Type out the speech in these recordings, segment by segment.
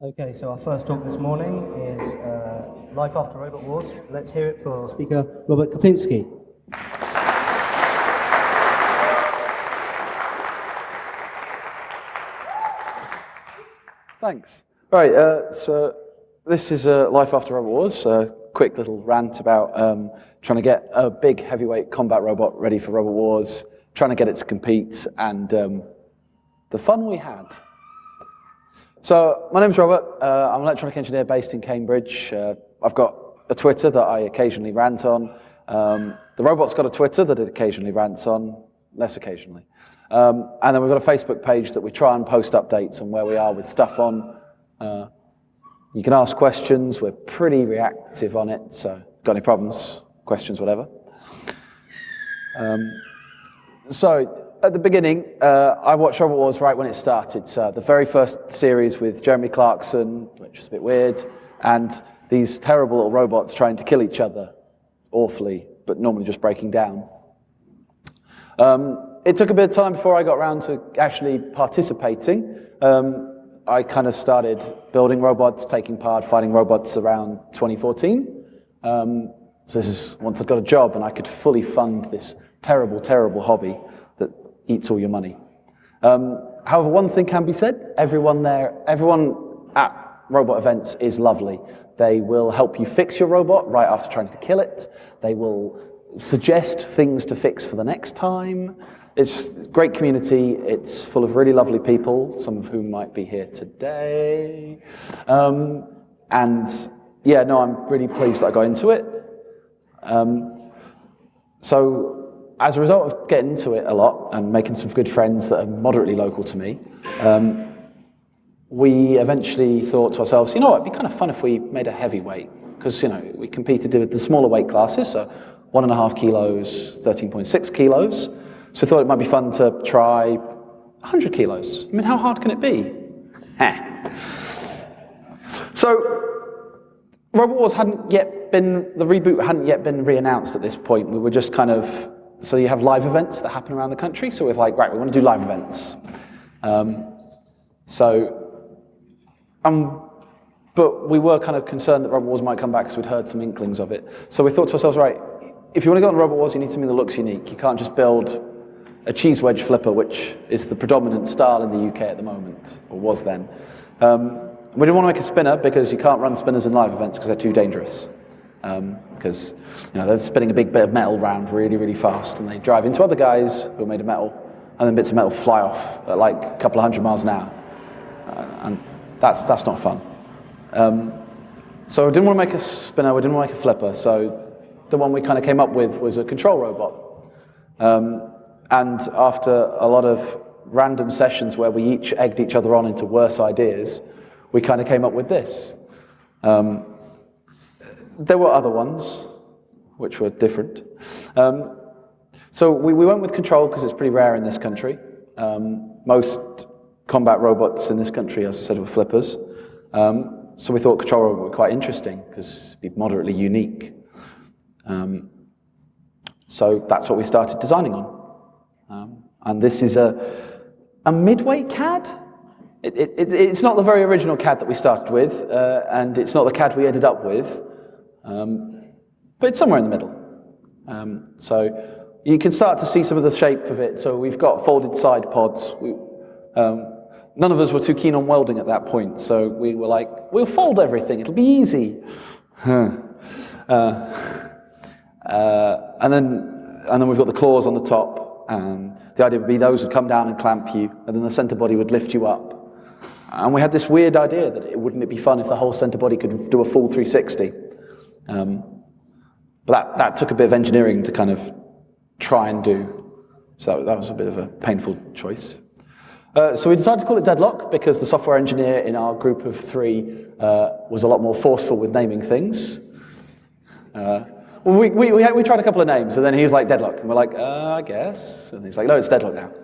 Okay, so our first talk this morning is uh, Life After Robot Wars. Let's hear it for speaker Robert Kapinski. Thanks. Right, uh, so this is uh, Life After Robot Wars, a quick little rant about um, trying to get a big heavyweight combat robot ready for Robot Wars, trying to get it to compete, and um, the fun we had. So my name's Robert. Uh, I'm an electronic engineer based in Cambridge. Uh, I've got a Twitter that I occasionally rant on. Um, the robot's got a Twitter that it occasionally rants on, less occasionally. Um, and then we've got a Facebook page that we try and post updates on where we are with stuff on. Uh, you can ask questions. We're pretty reactive on it. So got any problems, questions, whatever. Um, so at the beginning, uh, I watched Robot Wars right when it started. So the very first series with Jeremy Clarkson, which was a bit weird, and these terrible little robots trying to kill each other awfully, but normally just breaking down. Um, it took a bit of time before I got around to actually participating. Um, I kind of started building robots, taking part, fighting robots around 2014. Um, so this is once I'd got a job and I could fully fund this terrible, terrible hobby eats all your money. Um, however, one thing can be said, everyone there, everyone at robot events is lovely. They will help you fix your robot right after trying to kill it. They will suggest things to fix for the next time. It's a great community. It's full of really lovely people, some of whom might be here today. Um, and yeah, no, I'm really pleased that I got into it. Um, so as a result of getting into it a lot and making some good friends that are moderately local to me, um, we eventually thought to ourselves, you know what, it'd be kind of fun if we made a heavyweight, because you know we competed with the smaller weight classes, so one and a half kilos, 13.6 kilos. So we thought it might be fun to try 100 kilos. I mean, how hard can it be? So Robot Wars hadn't yet been, the reboot hadn't yet been re-announced at this point. We were just kind of so you have live events that happen around the country. So we're like, right, we want to do live events. Um, so, um, but we were kind of concerned that Robot Wars might come back because we'd heard some inklings of it. So we thought to ourselves, right, if you want to go on Robot Wars, you need something that looks unique. You can't just build a cheese wedge flipper, which is the predominant style in the UK at the moment, or was then. Um, we didn't want to make a spinner because you can't run spinners in live events because they're too dangerous because um, you know, they're spinning a big bit of metal around really, really fast, and they drive into other guys who are made of metal, and then bits of metal fly off at like a couple of hundred miles an hour. Uh, and that's, that's not fun. Um, so I didn't want to make a spinner, we didn't want to make a flipper, so the one we kind of came up with was a control robot. Um, and after a lot of random sessions where we each egged each other on into worse ideas, we kind of came up with this. Um, there were other ones, which were different. Um, so we, we went with control because it's pretty rare in this country. Um, most combat robots in this country, as I said, were flippers. Um, so we thought control robot would be quite interesting because it'd be moderately unique. Um, so that's what we started designing on. Um, and this is a, a midweight CAD. It, it, it's not the very original CAD that we started with, uh, and it's not the CAD we ended up with. Um, but it's somewhere in the middle. Um, so you can start to see some of the shape of it. So we've got folded side pods. We, um, none of us were too keen on welding at that point, so we were like, we'll fold everything, it'll be easy. uh, uh, and, then, and then we've got the claws on the top, and the idea would be those would come down and clamp you, and then the center body would lift you up. And we had this weird idea that it, wouldn't it be fun if the whole center body could do a full 360? Um, but that, that took a bit of engineering to kind of try and do. So that, that was a bit of a painful choice. Uh, so we decided to call it Deadlock because the software engineer in our group of three uh, was a lot more forceful with naming things. Uh, well, we, we, we, we, tried a couple of names, and then he was like, Deadlock. And we're like, uh, I guess. And he's like, no, it's Deadlock now.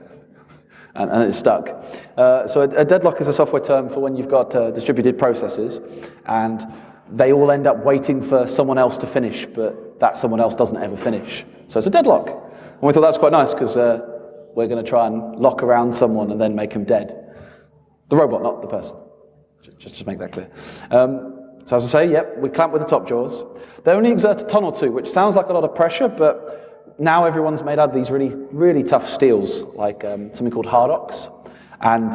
And, and it stuck. Uh, so a, a, deadlock is a software term for when you've got uh, distributed processes, and they all end up waiting for someone else to finish, but that someone else doesn't ever finish. So it's a deadlock. And we thought that's quite nice because uh, we're going to try and lock around someone and then make him dead. The robot, not the person. just to make that clear. Um, so as I say, yep, we clamp with the top jaws. They only exert a ton or two, which sounds like a lot of pressure, but now everyone's made out of these really, really tough steels, like um, something called Hardox. And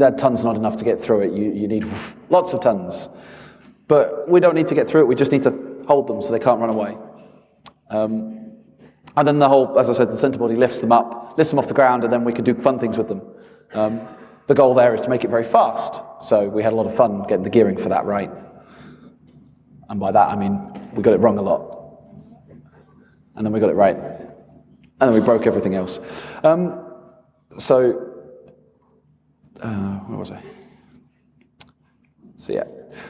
that ton's not enough to get through it. You, you need lots of tons. But we don't need to get through it. We just need to hold them so they can't run away. Um, and then the whole, as I said, the center body lifts them up, lifts them off the ground, and then we can do fun things with them. Um, the goal there is to make it very fast. So we had a lot of fun getting the gearing for that right. And by that, I mean, we got it wrong a lot. And then we got it right. And then we broke everything else. Um, so, uh, where was I? So yeah.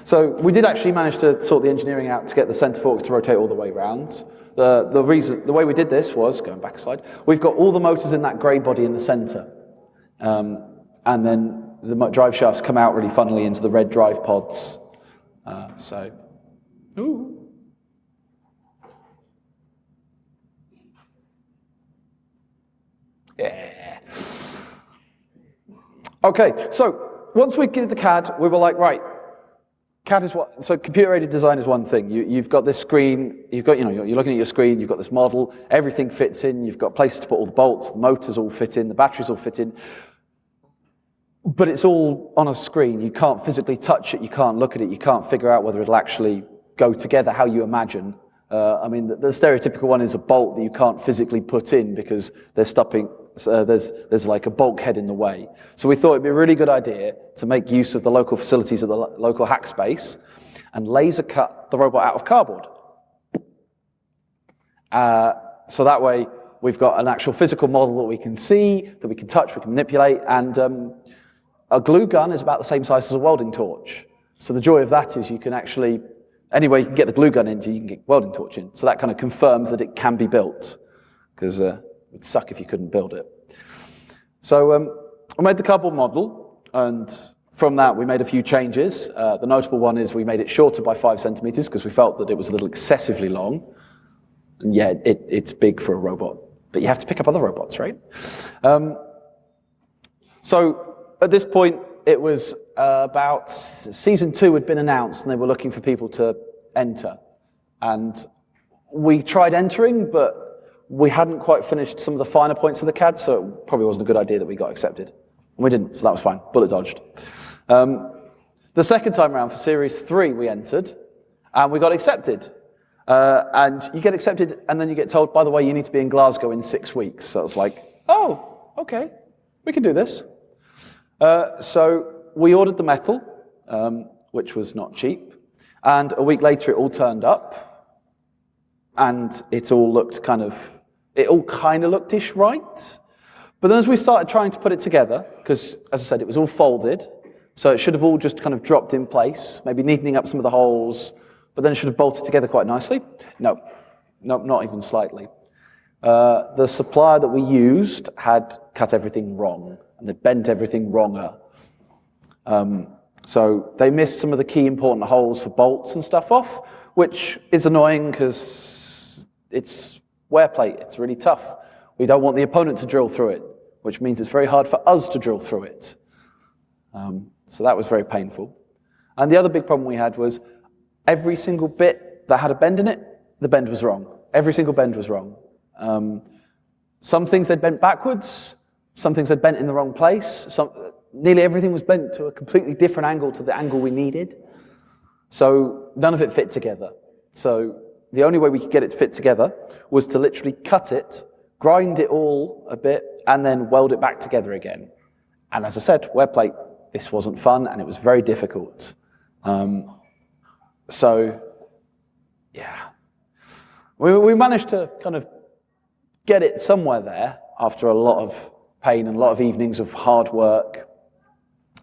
So we did actually manage to sort the engineering out to get the center forks to rotate all the way around. The, the reason, the way we did this was, going back a slide, we've got all the motors in that grey body in the center. Um, and then the drive shafts come out really funnily into the red drive pods. Uh, so, ooh. Yeah. Okay, so once we did the CAD, we were like, right, CAD is what, so computer-aided design is one thing. You, have got this screen, you've got, you know, you're, you're looking at your screen, you've got this model, everything fits in, you've got places to put all the bolts, the motors all fit in, the batteries all fit in. But it's all on a screen. You can't physically touch it, you can't look at it, you can't figure out whether it'll actually go together how you imagine. Uh, I mean, the, the, stereotypical one is a bolt that you can't physically put in because they're stopping, uh, there's, there's like a bulkhead in the way. So we thought it'd be a really good idea to make use of the local facilities of the lo local hack space and laser cut the robot out of cardboard. Uh, so that way we've got an actual physical model that we can see, that we can touch, we can manipulate, and um, a glue gun is about the same size as a welding torch. So the joy of that is you can actually, anyway you can get the glue gun into, you can get welding torch in. So that kind of confirms that it can be built, because uh, It'd suck if you couldn't build it. So um, we made the cardboard model, and from that we made a few changes. Uh, the notable one is we made it shorter by five centimeters because we felt that it was a little excessively long. And yeah, it, it's big for a robot, but you have to pick up other robots, right? Um, so at this point, it was uh, about season two had been announced, and they were looking for people to enter. And we tried entering, but we hadn't quite finished some of the finer points of the CAD, so it probably wasn't a good idea that we got accepted. And we didn't, so that was fine. Bullet dodged. Um, the second time around for Series 3, we entered, and we got accepted. Uh, and you get accepted, and then you get told, by the way, you need to be in Glasgow in six weeks. So it's like, oh, okay, we can do this. Uh, so we ordered the metal, um, which was not cheap. And a week later, it all turned up and it all looked kind of, it all kind of looked ish right. But then as we started trying to put it together, because as I said, it was all folded, so it should have all just kind of dropped in place, maybe neatening up some of the holes, but then it should have bolted together quite nicely. No, no, not even slightly. Uh, the supplier that we used had cut everything wrong, and they bent everything wronger. Um, so they missed some of the key important holes for bolts and stuff off, which is annoying because it's wear plate, it's really tough. We don't want the opponent to drill through it, which means it's very hard for us to drill through it. Um, so that was very painful. And the other big problem we had was every single bit that had a bend in it, the bend was wrong. Every single bend was wrong. Um, some things they'd bent backwards, some things they'd bent in the wrong place, some, nearly everything was bent to a completely different angle to the angle we needed. So none of it fit together. So the only way we could get it to fit together was to literally cut it, grind it all a bit, and then weld it back together again. And as I said, wear plate, this wasn't fun, and it was very difficult. Um, so, yeah. We, we managed to kind of get it somewhere there after a lot of pain and a lot of evenings of hard work,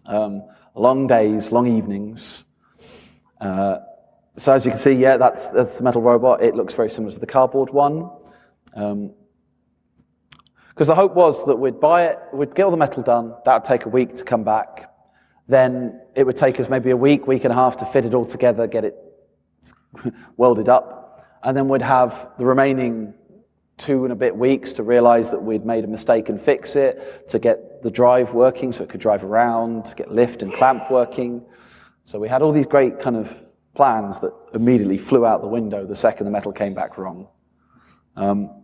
um, long days, long evenings. Uh, so as you can see, yeah, that's, that's the metal robot. It looks very similar to the cardboard one. Because um, the hope was that we'd buy it, we'd get all the metal done, that would take a week to come back. Then it would take us maybe a week, week and a half to fit it all together, get it welded up. And then we'd have the remaining two and a bit weeks to realize that we'd made a mistake and fix it, to get the drive working so it could drive around, to get lift and clamp working. So we had all these great kind of plans that immediately flew out the window the second the metal came back wrong. Um,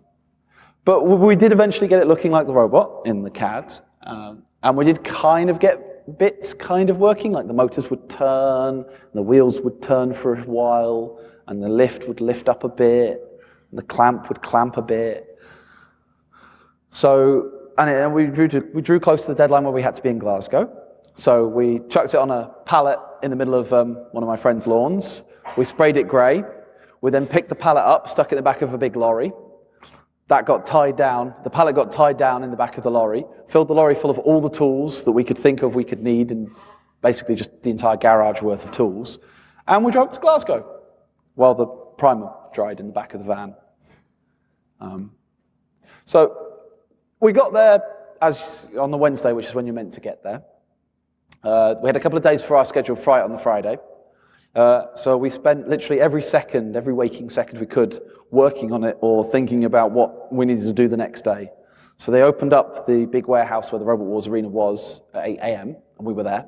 but we did eventually get it looking like the robot in the CAD. Um, and we did kind of get bits kind of working, like the motors would turn, the wheels would turn for a while, and the lift would lift up a bit, and the clamp would clamp a bit. So, and we drew, to, we drew close to the deadline where we had to be in Glasgow. So we chucked it on a pallet in the middle of um, one of my friend's lawns. We sprayed it grey. We then picked the pallet up, stuck it in the back of a big lorry. That got tied down. The pallet got tied down in the back of the lorry, filled the lorry full of all the tools that we could think of we could need, and basically just the entire garage worth of tools. And we drove to Glasgow while the primer dried in the back of the van. Um, so we got there as on the Wednesday, which is when you're meant to get there. Uh, we had a couple of days for our scheduled flight on the Friday. Uh, so we spent literally every second, every waking second we could, working on it or thinking about what we needed to do the next day. So they opened up the big warehouse where the Robot Wars Arena was at 8 a.m., and we were there.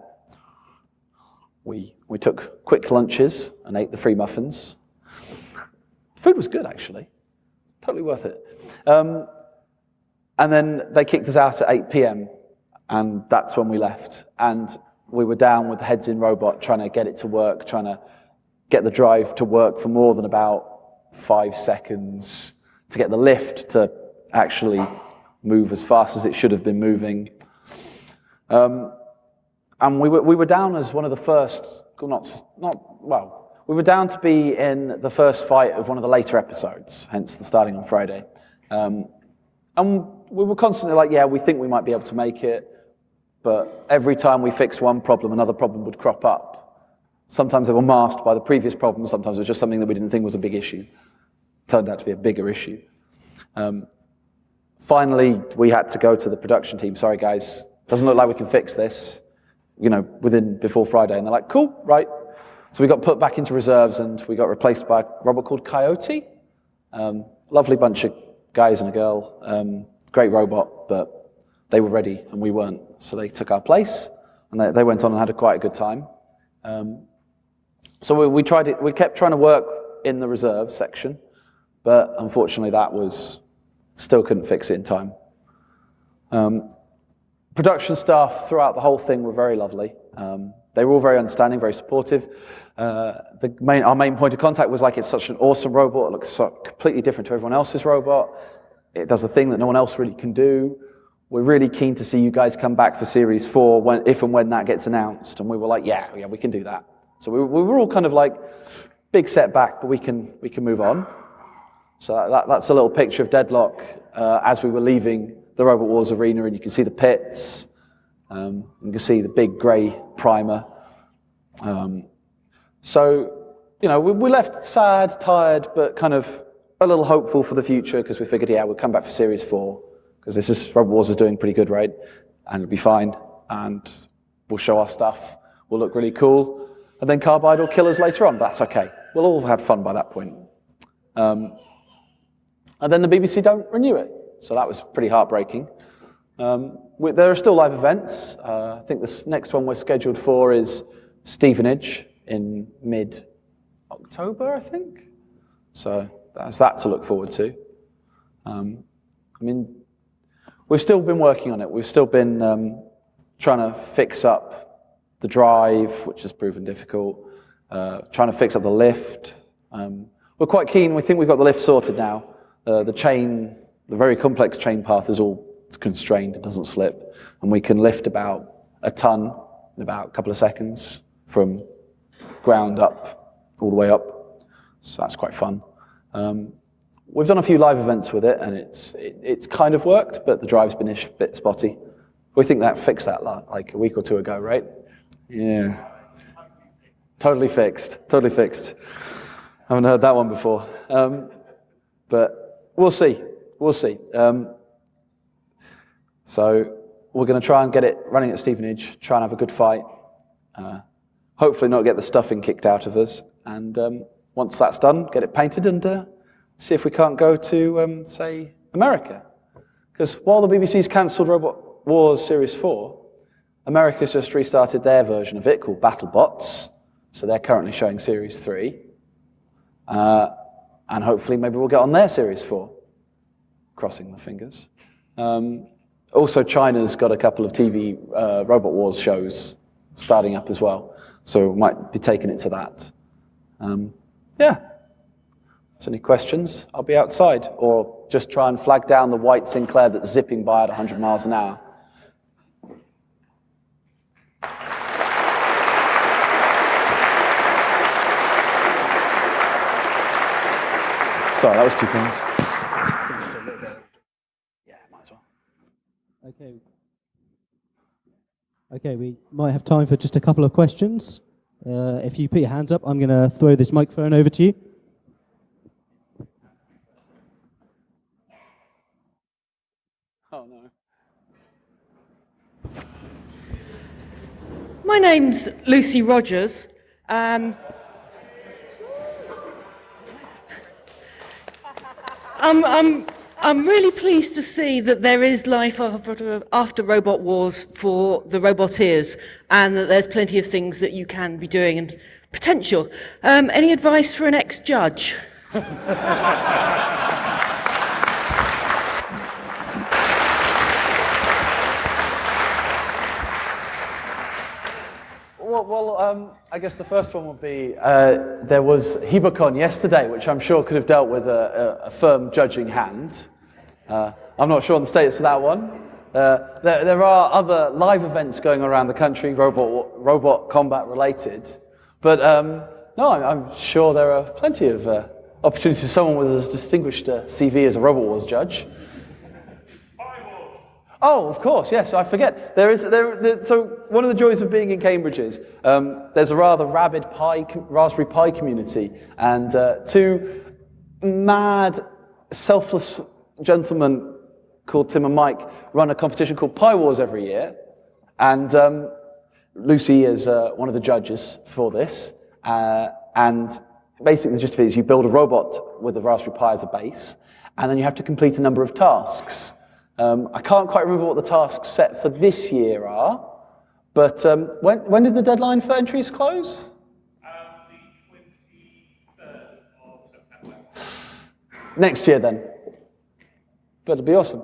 We, we took quick lunches and ate the free muffins. Food was good, actually. Totally worth it. Um, and then they kicked us out at 8 p.m., and that's when we left. And we were down with the heads in robot trying to get it to work, trying to get the drive to work for more than about five seconds, to get the lift to actually move as fast as it should have been moving. Um, and we were, we were down as one of the first, not, not, well, we were down to be in the first fight of one of the later episodes, hence the starting on Friday. Um, and we were constantly like, yeah, we think we might be able to make it. But every time we fixed one problem, another problem would crop up. Sometimes they were masked by the previous problem, sometimes it was just something that we didn't think was a big issue. Turned out to be a bigger issue. Um, finally, we had to go to the production team. Sorry, guys, doesn't look like we can fix this, you know, within, before Friday. And they're like, cool, right. So we got put back into reserves and we got replaced by a robot called Coyote. Um, lovely bunch of guys and a girl. Um, great robot, but they were ready and we weren't. So they took our place and they, they went on and had a quite a good time. Um, so we, we, tried it, we kept trying to work in the reserve section, but unfortunately that was, still couldn't fix it in time. Um, production staff throughout the whole thing were very lovely. Um, they were all very understanding, very supportive. Uh, the main, our main point of contact was like, it's such an awesome robot. It looks so completely different to everyone else's robot. It does a thing that no one else really can do. We're really keen to see you guys come back for Series 4 when, if and when that gets announced. And we were like, yeah, yeah, we can do that. So we, we were all kind of like, big setback, but we can, we can move on. So that, that's a little picture of Deadlock uh, as we were leaving the Robot Wars arena, and you can see the pits. Um, you can see the big grey primer. Um, so, you know, we, we left sad, tired, but kind of a little hopeful for the future because we figured, yeah, we'll come back for Series 4 because this is, Robot Wars is doing pretty good, right? And it'll be fine. And we'll show our stuff. We'll look really cool. And then Carbide will kill us later on. That's okay. We'll all have had fun by that point. Um, and then the BBC don't renew it. So that was pretty heartbreaking. Um, we, there are still live events. Uh, I think the next one we're scheduled for is Stevenage in mid-October, I think. So that's that to look forward to. Um, I mean, we've still been working on it. We've still been um, trying to fix up the drive, which has proven difficult, uh, trying to fix up the lift. Um, we're quite keen. We think we've got the lift sorted now. Uh, the chain, the very complex chain path is all constrained. It doesn't slip. And we can lift about a ton in about a couple of seconds from ground up all the way up. So that's quite fun. Um, we've done a few live events with it, and it's it, it's kind of worked, but the drive's been a bit spotty. We think that fixed that like a week or two ago, right? Yeah. Totally fixed. Totally fixed. I haven't heard that one before. Um, but we'll see. We'll see. Um, so we're going to try and get it running at Stevenage, try and have a good fight. Uh, hopefully not get the stuffing kicked out of us. And um, once that's done, get it painted and uh, see if we can't go to, um, say, America. Because while the BBC's cancelled Robot Wars Series 4, America's just restarted their version of it called BattleBots, So they're currently showing Series 3. Uh, and hopefully maybe we'll get on their Series 4. Crossing the fingers. Um, also, China's got a couple of TV uh, Robot Wars shows starting up as well. So we might be taking it to that. Um, yeah. There's any questions, I'll be outside. Or just try and flag down the white Sinclair that's zipping by at 100 miles an hour. Sorry, that was too fast. Yeah, might as well. Okay. Okay, we might have time for just a couple of questions. Uh, if you put your hands up, I'm going to throw this microphone over to you. Oh no. My name's Lucy Rogers. Um, I'm, I'm, I'm really pleased to see that there is life after, after Robot Wars for the Roboteers and that there's plenty of things that you can be doing and potential. Um, any advice for an ex-judge? Well, um, I guess the first one would be uh, there was Hebocon yesterday, which I'm sure could have dealt with a, a, a firm judging hand. Uh, I'm not sure on the status of that one. Uh, there, there, are other live events going around the country, robot, robot combat related. But um, no, I'm, I'm, sure there are plenty of uh, opportunities for someone with as distinguished a CV as a Robot Wars judge. Oh, of course, yes, I forget. There is, there, there, so one of the joys of being in Cambridge is um, there's a rather rabid Pi, Raspberry Pi community, and uh, two mad, selfless gentlemen called Tim and Mike run a competition called Pi Wars every year, and um, Lucy is uh, one of the judges for this, uh, and basically the gist of it is you build a robot with a Raspberry Pi as a base, and then you have to complete a number of tasks. Um, I can't quite remember what the tasks set for this year are, but um, when, when did the deadline for entries close? Next year then. But it'll be awesome.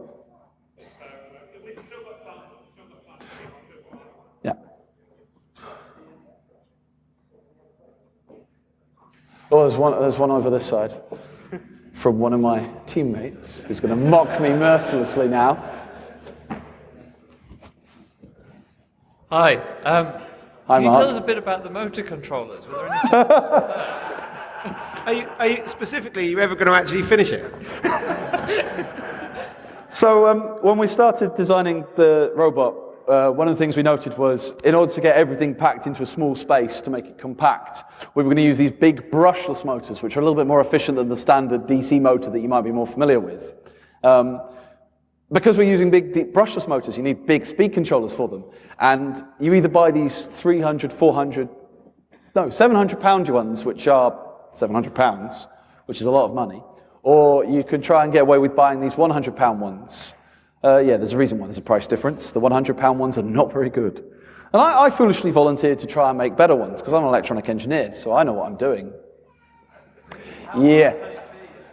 Yeah. Oh, there's one, there's one over this side from one of my teammates who's going to mock me mercilessly now. Hi. Um, Hi, can you Mark. tell us a bit about the motor controllers? Were there any Are you, are you, specifically, are you ever going to actually finish it? So um, when we started designing the robot, uh, one of the things we noted was in order to get everything packed into a small space to make it compact, we were going to use these big brushless motors, which are a little bit more efficient than the standard DC motor that you might be more familiar with. Um, because we're using big deep brushless motors, you need big speed controllers for them. And you either buy these 300, 400, no, 700 pound ones, which are 700 pounds, which is a lot of money, or you can try and get away with buying these 100 pound ones. Uh, yeah, there's a reason why there's a price difference. The 100 pound ones are not very good. And I, I foolishly volunteered to try and make better ones because I'm an electronic engineer, so I know what I'm doing. Yeah.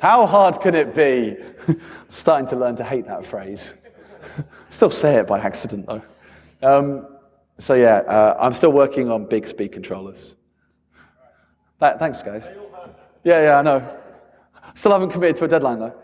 How hard can it be? starting to learn to hate that phrase. still say it by accident though. Um, so yeah, uh, I'm still working on big speed controllers. Th thanks, guys. Yeah, yeah, I know. Still haven't committed to a deadline though.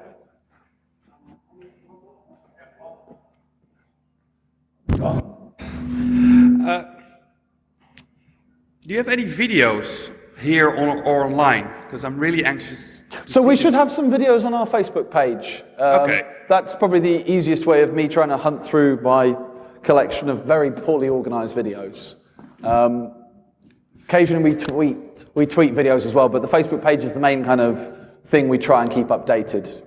Do you have any videos here on, or online? Because I'm really anxious. So we should this. have some videos on our Facebook page. Um, Okay. That's probably the easiest way of me trying to hunt through my collection of very poorly organized videos. Um, occasionally we tweet, we tweet videos as well, but the Facebook page is the main kind of thing we try and keep updated.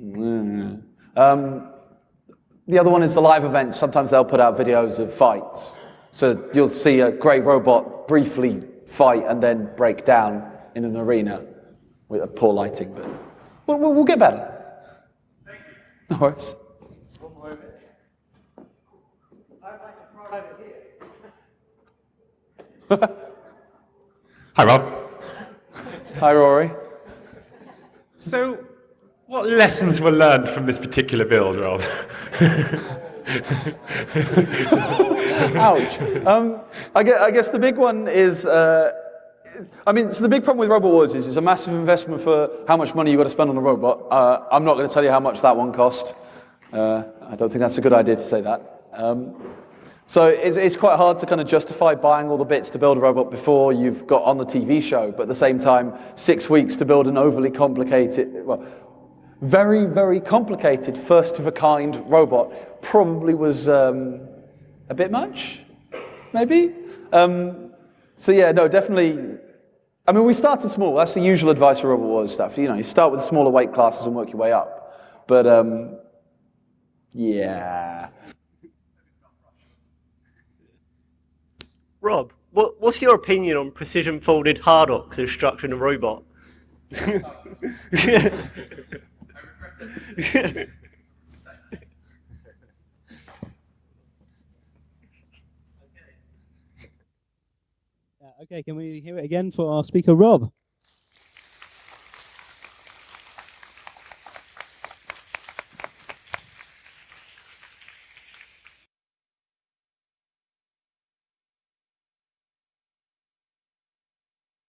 Mm. Um, the other one is the live events. Sometimes they'll put out videos of fights. So you'll see a grey robot briefly fight and then break down in an arena with a poor lighting, but we'll, we'll, we'll get better. No worries. Hi, Rob. Hi, Rory. So, what lessons were learned from this particular build, Rob? Ouch. Um, I, guess, I guess the big one is, uh, I mean, so the big problem with Robot Wars is it's a massive investment for how much money you've got to spend on a robot. Uh, I'm not going to tell you how much that one cost. Uh, I don't think that's a good idea to say that. Um, so it's, it's quite hard to kind of justify buying all the bits to build a robot before you've got on the TV show, but at the same time, six weeks to build an overly complicated, well, very, very complicated, first of a kind robot probably was um, a bit much, maybe. Um, so yeah, no, definitely. I mean, we started small. That's the usual advice for Robot Wars stuff. You know, you start with smaller weight classes and work your way up. But um, yeah. Rob, what, what's your opinion on precision folded hardox as structuring a robot? Okay, can we hear it again for our speaker, Rob?